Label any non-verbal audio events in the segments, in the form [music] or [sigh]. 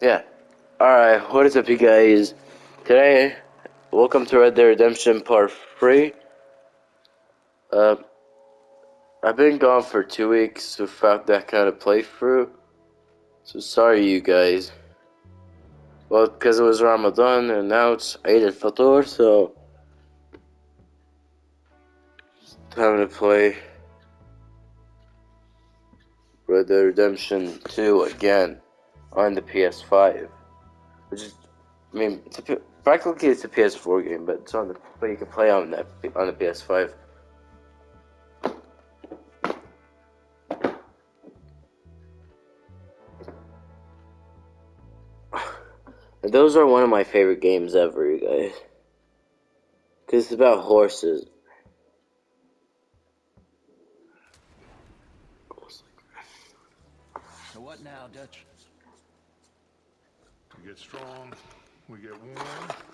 Yeah. Alright, what is up you guys? Today, welcome to Red Dead Redemption Part 3. Uh, I've been gone for two weeks without that kind of playthrough. So sorry you guys. Well, because it was Ramadan and now it's Eid al-Fitr, so... Time to play Red Dead Redemption 2 again on the PS5. Which is, I mean, it's a, practically it's a PS4 game, but it's on the, but you can play on that on the PS5. [sighs] Those are one of my favorite games ever, you guys. Because it's about horses. So what now, Dutch? We get strong, we get warm.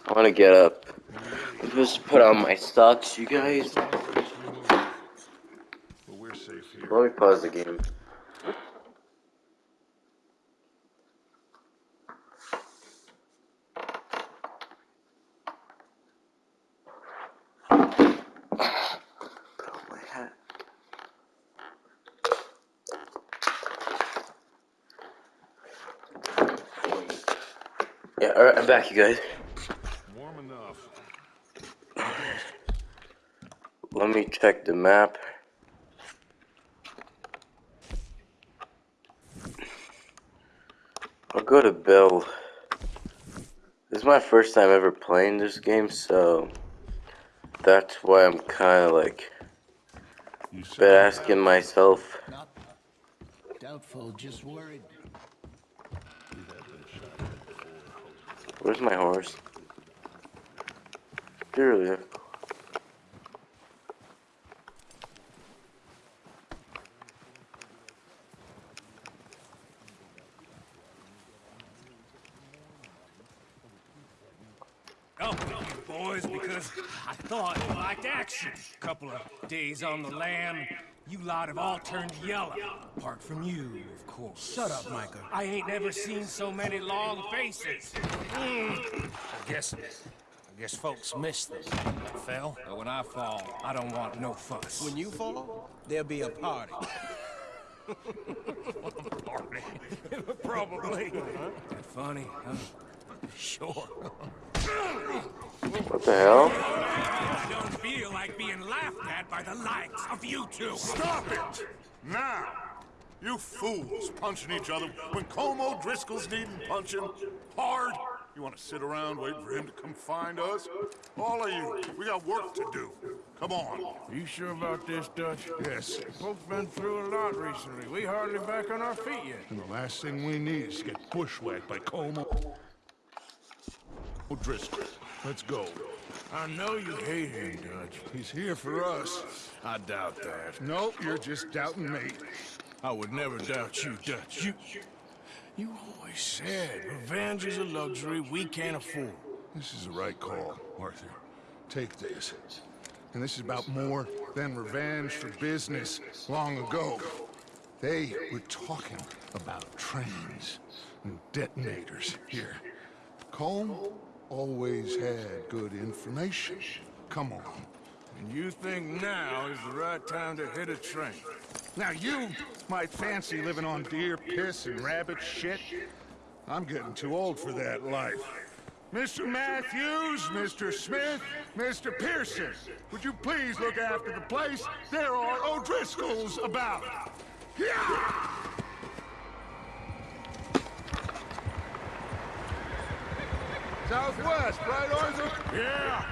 I want to get up. Just put on my socks, you guys. But we're safe here. Let me pause the game. I'm back, you guys. Warm enough. Let me check the map. I'll go to Bill. This is my first time ever playing this game, so that's why I'm kind of like You been asking myself. Not doubtful, just worried. Where's my horse? Dearly. Help you boys because I thought you liked action. Couple of days on the lam, you lot have all turned yellow. Apart from you, of course. Shut up, Micah. I ain't never seen so many long faces. Mm. I guess, I guess folks miss them. I fell, but when I fall, I don't want no fuss. When you fall, there'll be a party. Party. [laughs] [laughs] Probably. That funny, huh? [laughs] Sure. What the hell? I don't feel like being laughed at by the likes of you two. Stop it! Now! You fools punching each other when Colm O'Driscoll's needing punching hard. You want to sit around waiting for him to come find us? All of you, we got work to do. Come on. You sure about this, Dutch? Yes. Both been through a lot recently. We hardly back on our feet yet. And the last thing we need is to get bushwhacked by Como Driscoll. Let's go. I know you hate him, Dutch. He's here for us. I doubt that. Nope, you're just doubting me. I would never doubt you, Dutch. You... You always said revenge is a luxury we can't afford. This is the right call, Arthur. Take this. And this is about more than revenge for business long ago. They were talking about trains and detonators here. Colm always had good information. Come on. And you think now is the right time to hit a train. Now you might fancy living on deer piss and rabbit shit. I'm getting too old for that life. Mr. Matthews, Mr. Smith, Mr. Pearson, would you please look after the place? There are O'Driscolls about. Yeah! Southwest, right, Arthur? Yeah.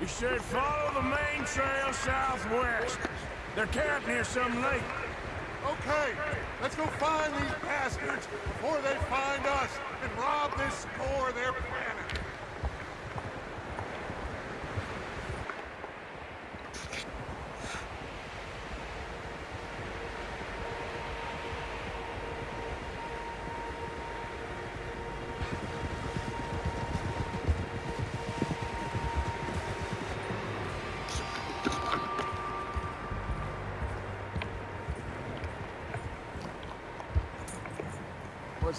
He said follow the main trail southwest. They're camping near some lake. Okay, let's go find these bastards before they find us and rob this they're planning.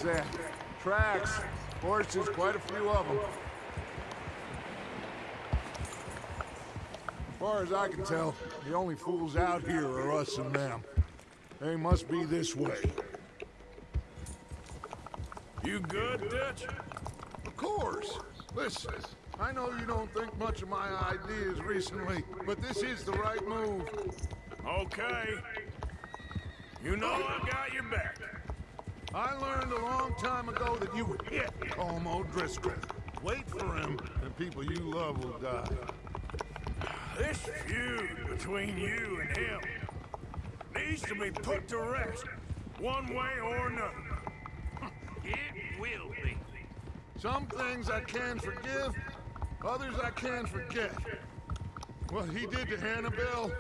What's that? Tracks. Horses, quite a few of them. As far as I can tell, the only fools out here are us and them. They must be this way. You good, Dutch? Of course. Listen, I know you don't think much of my ideas recently, but this is the right move. Okay. You know I got your back. I learned a long time ago that you would hit Colm O'Driscoll. Wait for him, and people you love will die. This feud between you and him needs to be put to rest, one way or another. [laughs] It will be. Some things I can forgive, others I can forget. What he did to Annabelle,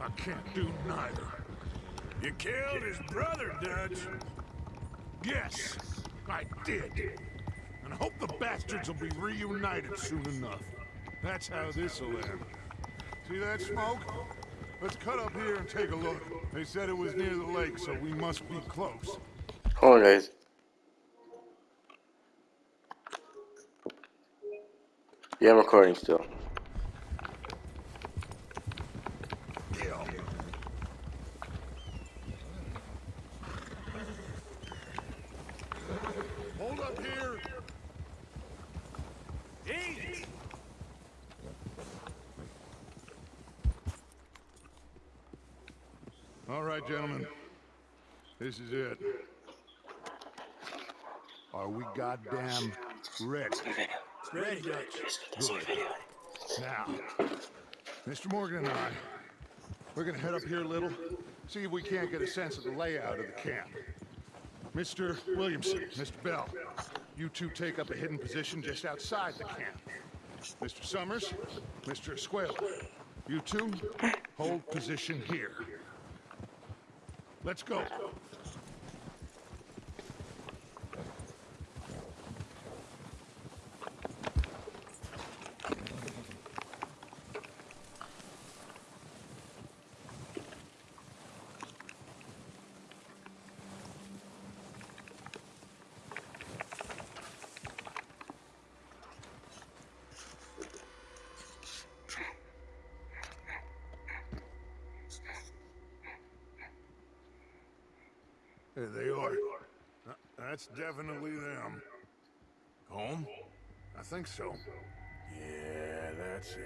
I can't do neither. You killed his brother, Dutch. Yes, I did. And I hope the bastards will be reunited soon enough. That's how this'll end. See that smoke? Let's cut up here and take a look. They said it was near the lake, so we must be close. Hold on, guys. Yeah, I'm recording still. Hold up here. Easy. All right, gentlemen. This is it. Are we goddamn ready? Ready, Dutch. Now, Mr. Morgan and I, we're gonna head up here a little, see if we can't get a sense of the layout of the camp. Mr. Williamson, Mr. Bell, you two take up a hidden position just outside the camp. Mr. Summers, Mr. Escuella, you two hold position here. Let's go. There they are. Uh, That's definitely them. Home? I think so. Yeah, that's him.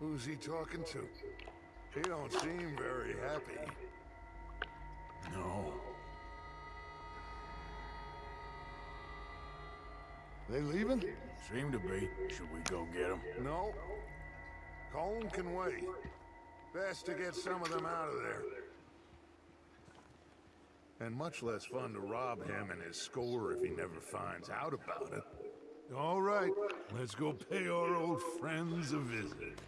Who's he talking to? He don't seem very happy. No. They leaving? Seem to be. Should we go get him? No. Colm can wait. Best to get some of them out of there. And much less fun to rob him and his score if he never finds out about it. All right, let's go pay our old friends a visit.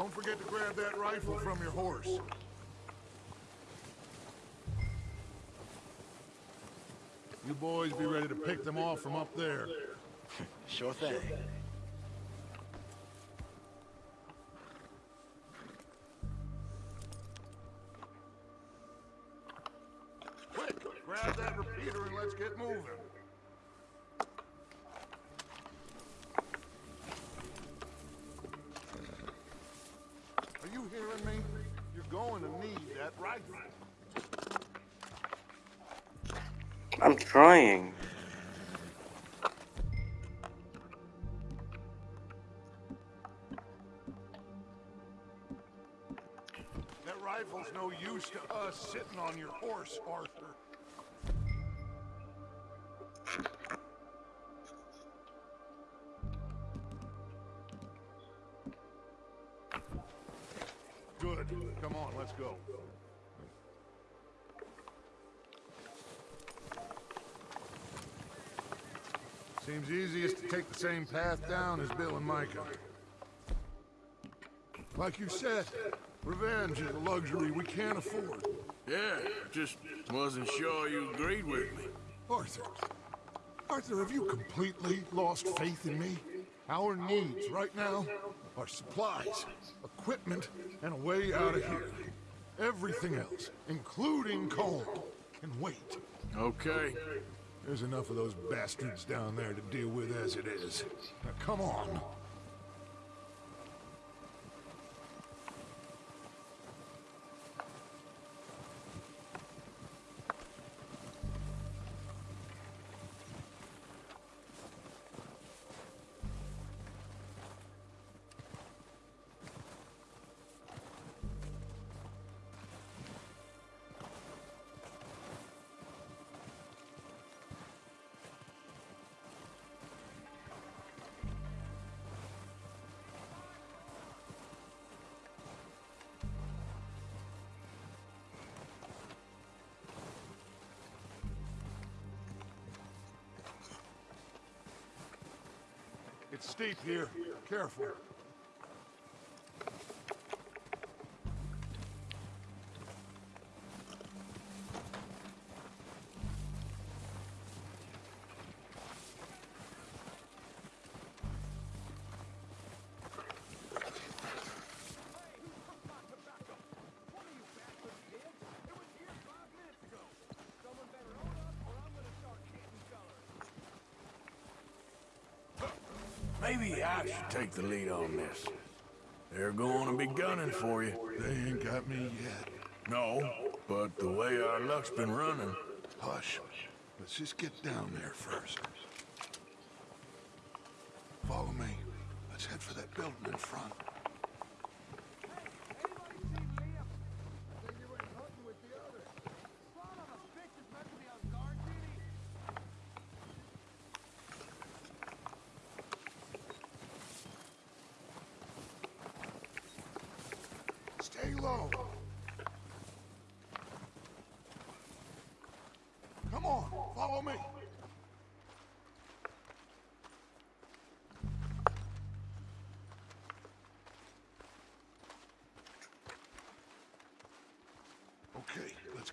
Don't forget to grab that rifle from your horse. You boys be ready to pick them off from up there. [laughs] Sure thing. Quick, grab that repeater and let's get moving. To need that rifle. I'm trying. That rifle's no use to us sitting on your horse, Arthur. Same path down as Bill and Micah. Like you said, revenge is a luxury we can't afford. Yeah, just wasn't sure you agreed with me. Arthur. Arthur, have you completely lost faith in me? Our needs right now are supplies, equipment, and a way out of here. Everything else, including Colm, can wait. Okay. There's enough of those bastards down there to deal with as it is. Now come on. It's here. Careful. Maybe I should take the lead on this. They're going to be gunning for you. They ain't got me yet. No, but the way our luck's been running, Hush. Let's just get down there first. Follow me. Let's head for that building in front.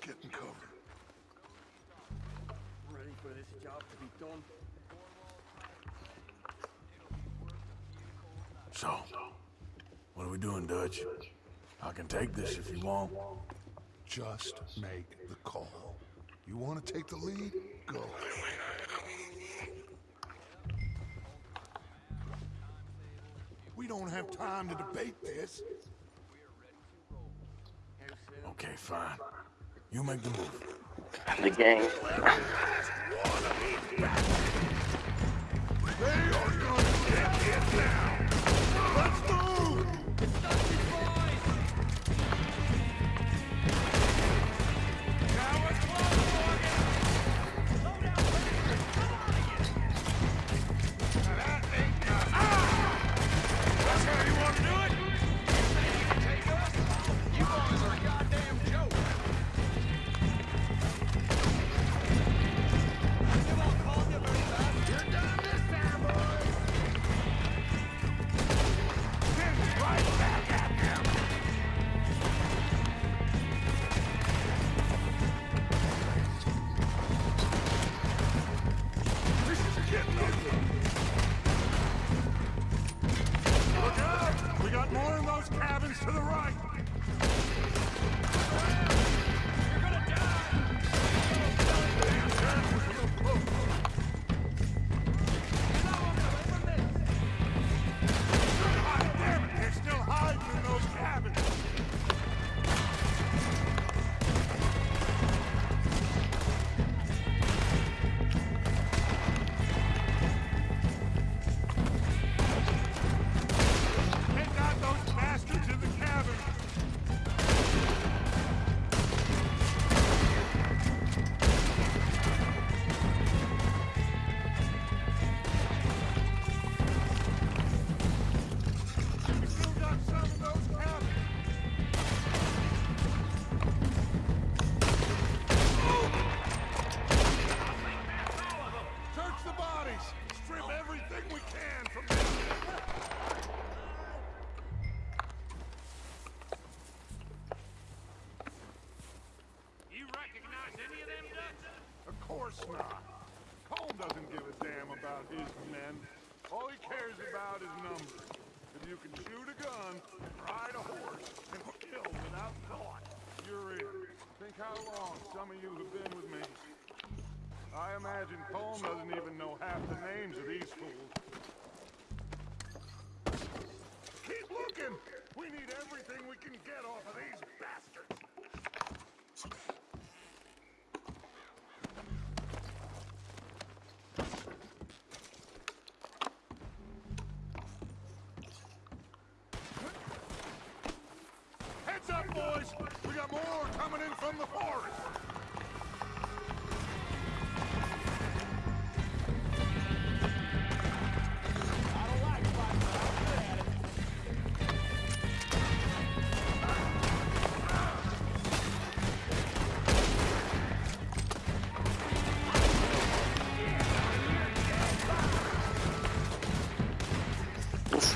Get in cover. Ready for this job to be done? so. What are we doing, Dutch? I can take this if you want. Just make the call. You want to take the lead? Go. We don't have time to debate this. Okay, fine. You make the move. The gang. They are gonna get it now. the forest!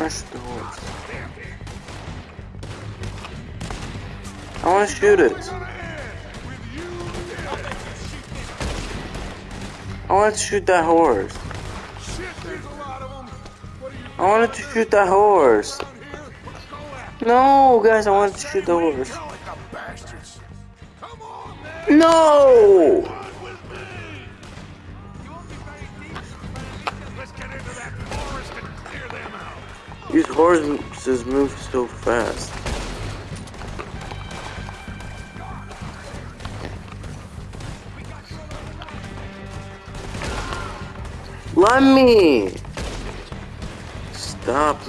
fresh doors. I want to shoot it. want to shoot that horse. I wanted to shoot that horse. No, guys, I wanted to shoot the horse. No! These horses move so fast.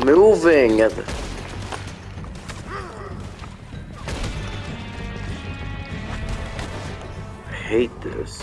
moving. I hate this.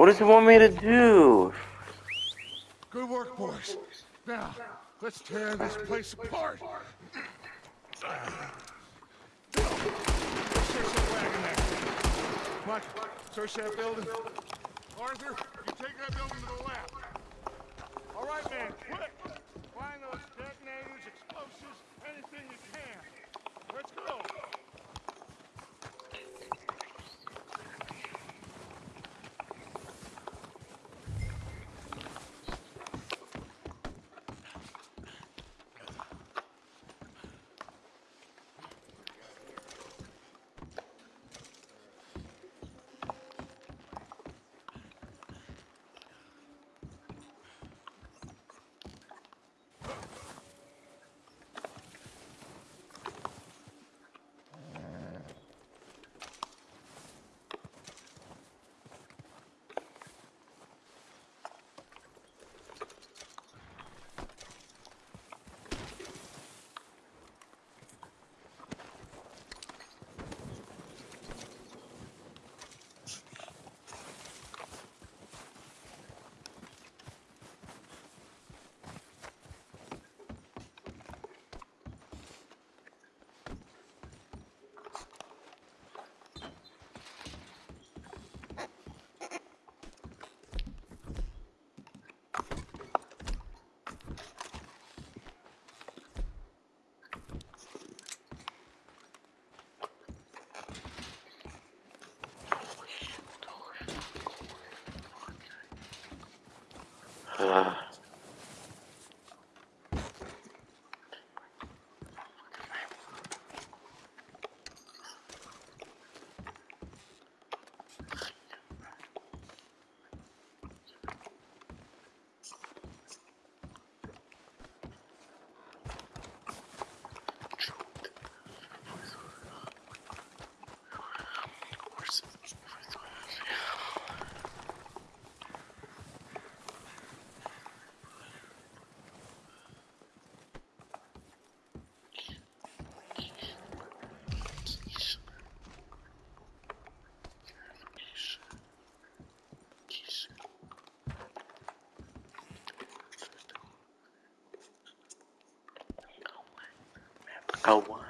What does he want me to do? Good work, boys. Now, let's tear this place apart. Search that wagon there. Micah, search that building. Arthur, Uh. Go on.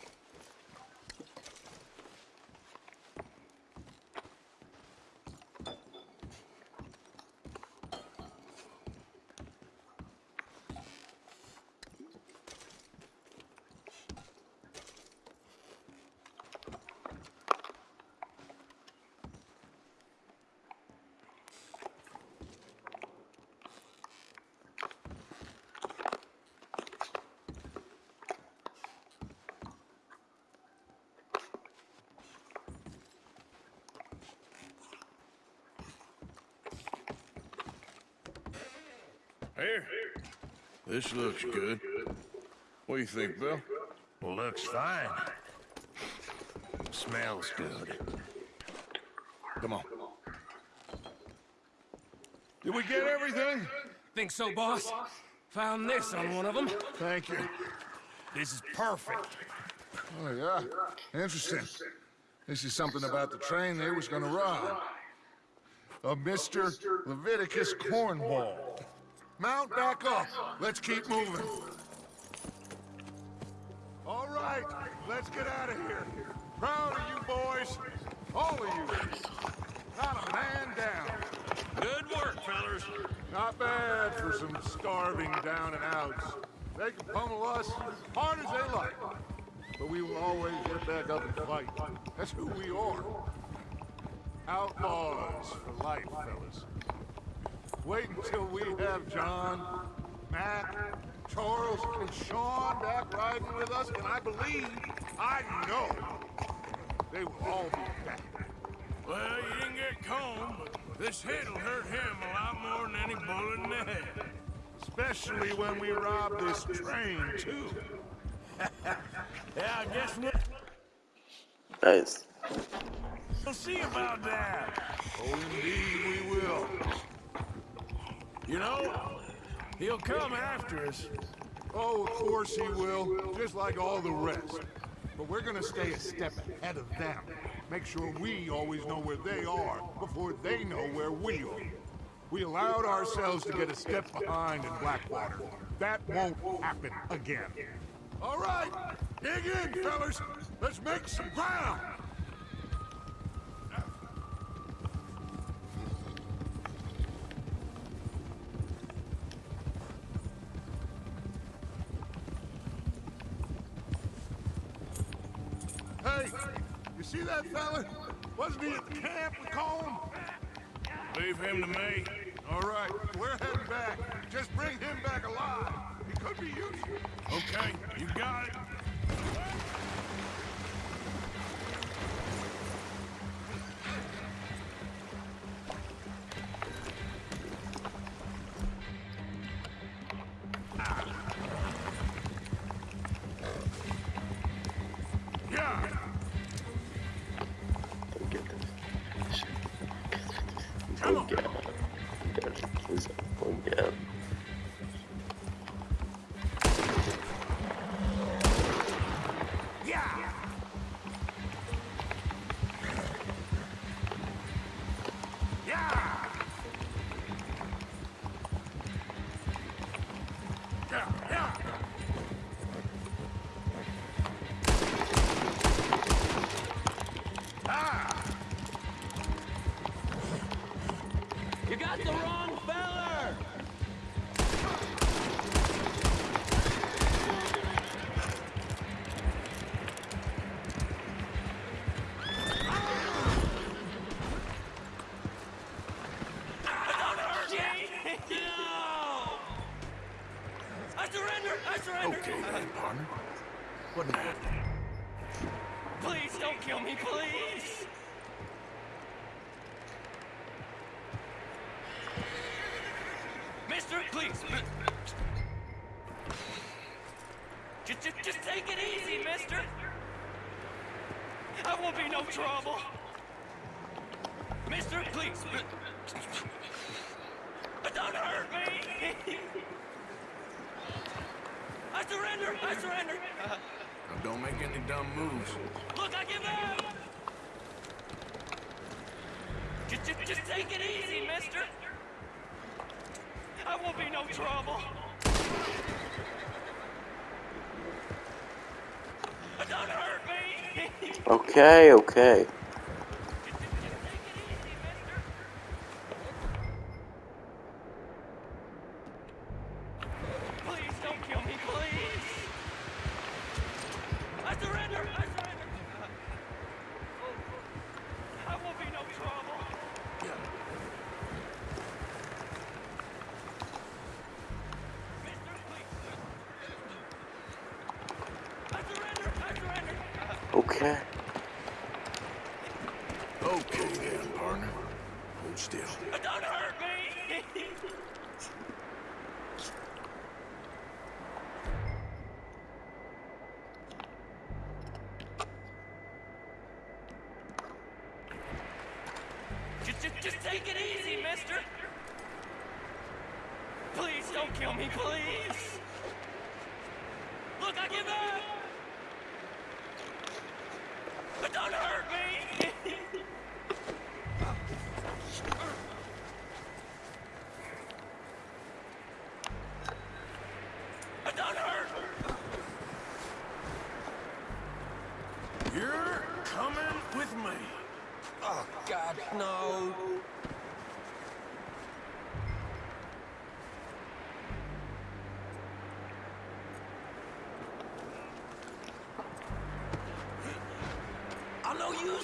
Here. This looks good. What do you think, Bill? Looks fine. Smells good. Come on. Did we get everything? Think so, boss? Found this on one of them. Thank you. This is perfect. Oh, yeah. Interesting. This is something about the train they was gonna rob. of Mr. Leviticus Cornwall. Mount back up. Let's keep moving. All right, let's get out of here. Proud of you boys. All of you. Not a man down. Good work, fellas. Not bad for some starving down and outs. They can pummel us hard as they like. But we will always get back up and fight. That's who we are. Outlaws for life, fellas. Wait until we have John, Matt, Charles, and Sean back riding with us, and I believe, I know, they will all be back. Well, you didn't get Colm, but this hit'll hurt him a lot more than any bullet in the head. Especially when we rob this train, too. [laughs] Yeah, I guess we'll, Nice. we'll see about that. Oh, indeed we will. You know, he'll come after us. Oh, of course he will, just like all the rest. But we're gonna stay a step ahead of them. Make sure we always know where they are before they know where we are. We allowed ourselves to get a step behind in Blackwater. That won't happen again. All right, dig in, fellas. Let's make some ground. You see that fella? Wasn't he at the camp with Colm? Leave him to me. All right, we're heading back. Just bring him back alive. He could be useful. Okay, you got it. Trouble! Mister, please! Don't hurt me! I surrender! I surrender! Don't make any dumb moves. Look, I give up! Just, just, just take it easy, mister! I won't be no trouble! Don't hurt me! Okay, okay.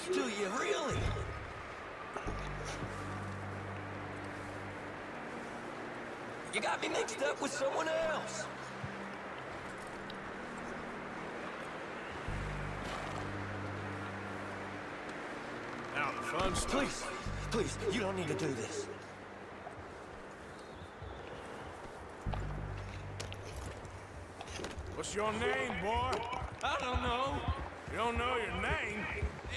No use to you, really. You got me mixed up with someone else. Now the fun's Please, please, you don't need to do this. What's your name, boy? I don't know. Don't know your name?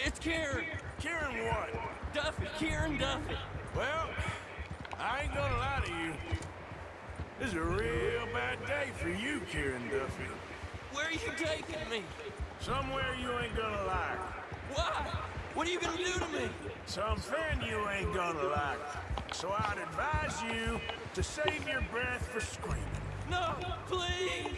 It's Kieran. Kieran what? Duffy, Kieran Duffy. Well, I ain't gonna lie to you. This is a real bad day for you, Kieran Duffy. Where are you taking me? Somewhere you ain't gonna like. Why? What are you gonna do to me? Something you ain't gonna like. So I'd advise you to save your breath for screaming. No, please.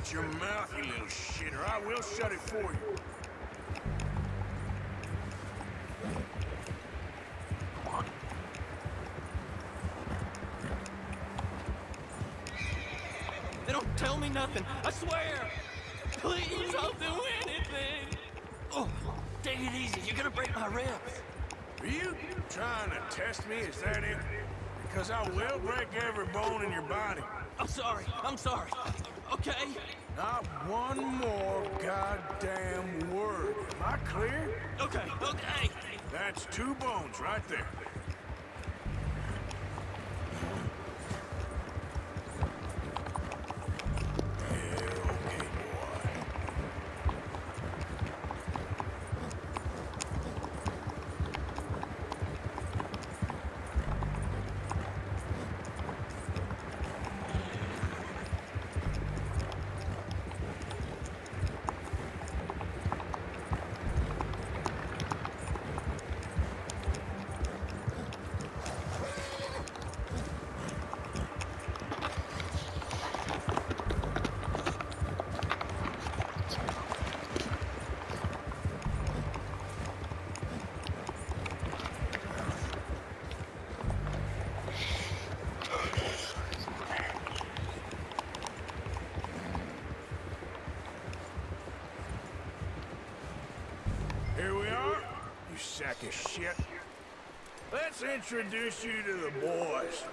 Shut your mouth, you little shit, or I will shut it for you. They don't tell me nothing. I swear. Please, I'll do anything. Oh, take it easy. You're gonna break my ribs. Are you trying to test me? Is that it? Because I will break every bone in your body. I'm sorry. I'm sorry. Okay. Not one more goddamn word. Am I clear? Okay. Okay. That's two bones right there. Of shit. Let's introduce you to the boys.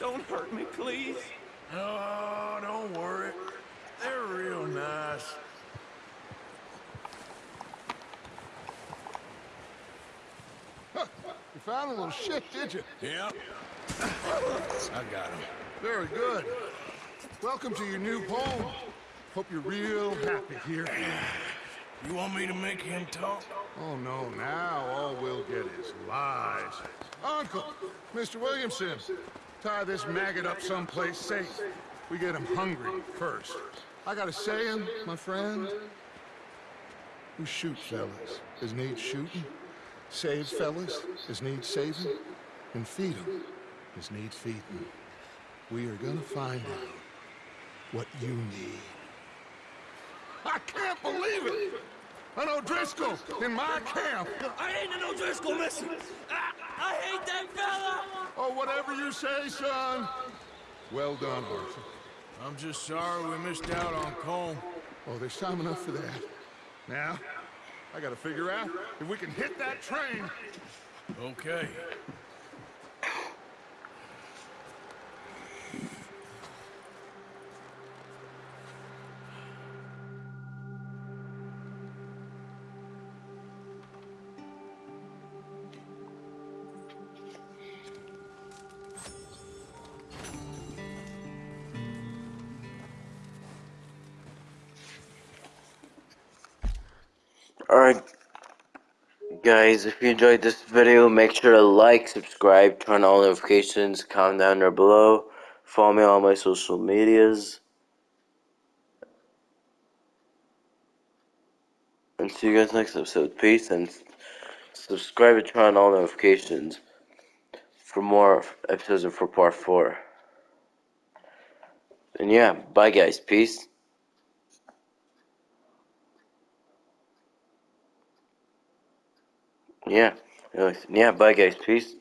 Don't hurt me, please. Oh, don't worry. They're real nice. You found a little shit, did you? Yep. I got him. Very good. Welcome to your new home. Hope you're real happy here. You want me to make him talk? Oh, no, now all we'll get is lies. Uncle, Mr. Williamson, tie this maggot up someplace safe. We get him hungry first. I got a saying, my friend. Who shoots fellas as needs shooting, saves fellas as needs saving, and feed 'em as needs feeding. We are gonna find out what you need. I can't believe it! An O'Driscoll in my camp! I ain't an O'Driscoll, listen. I, I hate that fella. Oh, whatever you say, son. Well done, Arthur. I'm just sorry we missed out on Colm. Oh, there's time enough for that. Now, I gotta figure out if we can hit that train. Okay. Guys, if you enjoyed this video, make sure to like, subscribe, turn on all notifications, comment down there below, follow me on my social medias. And see you guys next episode. Peace and subscribe and turn on all notifications for more episodes and for part 4. And yeah, bye guys. Peace. Yeah. Yeah, bye guys. Peace.